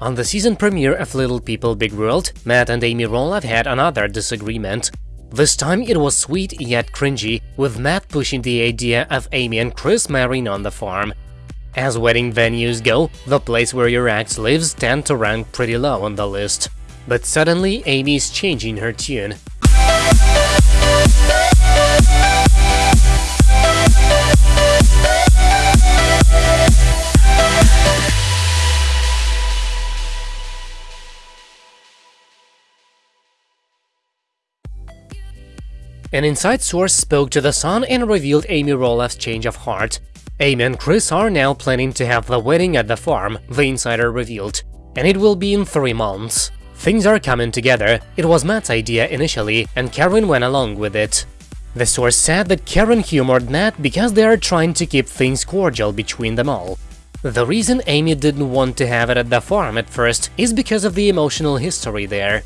On the season premiere of Little People Big World, Matt and Amy Roloff had another disagreement. This time it was sweet yet cringy, with Matt pushing the idea of Amy and Chris marrying on the farm. As wedding venues go, the place where your ex lives tend to rank pretty low on the list. But suddenly Amy is changing her tune. An inside source spoke to The Sun and revealed Amy Roloff's change of heart. Amy and Chris are now planning to have the wedding at the farm, the insider revealed, and it will be in three months. Things are coming together, it was Matt's idea initially, and Karen went along with it. The source said that Karen humored Matt because they are trying to keep things cordial between them all. The reason Amy didn't want to have it at the farm at first is because of the emotional history there.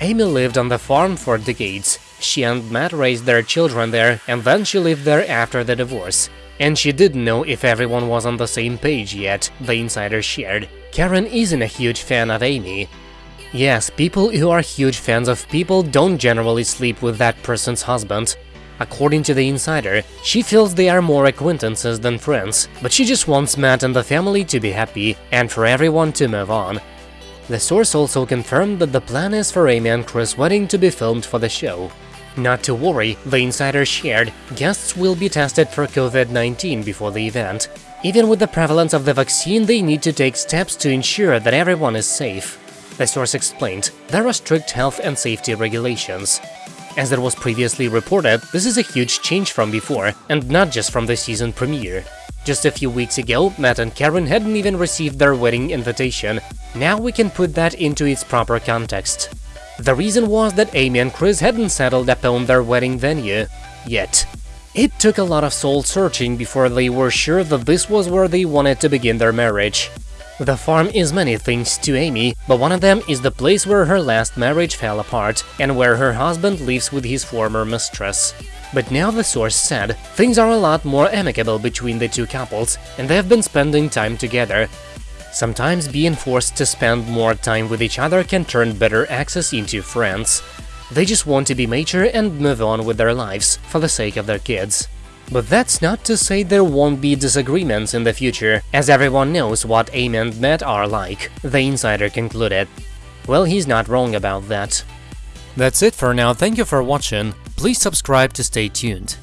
Amy lived on the farm for decades, she and Matt raised their children there, and then she lived there after the divorce. And she didn't know if everyone was on the same page yet, the insider shared. Karen isn't a huge fan of Amy. Yes, people who are huge fans of people don't generally sleep with that person's husband. According to the insider, she feels they are more acquaintances than friends, but she just wants Matt and the family to be happy, and for everyone to move on. The source also confirmed that the plan is for Amy and Chris' wedding to be filmed for the show. Not to worry, the insider shared, guests will be tested for COVID-19 before the event. Even with the prevalence of the vaccine, they need to take steps to ensure that everyone is safe. The source explained, there are strict health and safety regulations. As it was previously reported, this is a huge change from before, and not just from the season premiere. Just a few weeks ago, Matt and Karen hadn't even received their wedding invitation. Now we can put that into its proper context. The reason was that Amy and Chris hadn't settled upon their wedding venue yet. It took a lot of soul-searching before they were sure that this was where they wanted to begin their marriage. The farm is many things to Amy, but one of them is the place where her last marriage fell apart and where her husband lives with his former mistress. But now the source said, things are a lot more amicable between the two couples, and they have been spending time together, Sometimes being forced to spend more time with each other can turn better access into friends. They just want to be mature and move on with their lives, for the sake of their kids. But that's not to say there won't be disagreements in the future, as everyone knows what Amy and Matt are like, the insider concluded. Well, he's not wrong about that. That's it for now, thank you for watching, please subscribe to stay tuned.